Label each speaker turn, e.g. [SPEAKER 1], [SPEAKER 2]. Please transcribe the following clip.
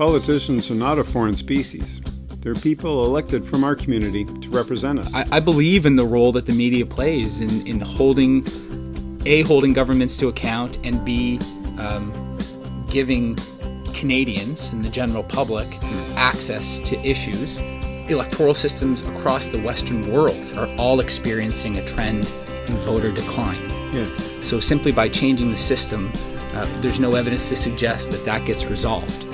[SPEAKER 1] Politicians are not a foreign species. They're people elected from our community to represent us.
[SPEAKER 2] I, I believe in the role that the media plays in, in holding, A, holding governments to account, and B, um, giving Canadians and the general public access to issues. Electoral systems across the Western world are all experiencing a trend in voter decline.
[SPEAKER 1] Yeah.
[SPEAKER 2] So simply by changing the system, uh, there's no evidence to suggest that that gets resolved.